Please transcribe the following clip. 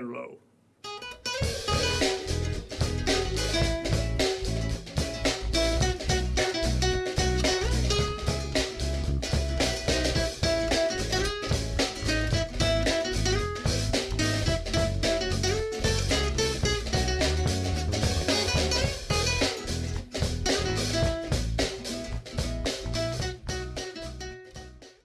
record low.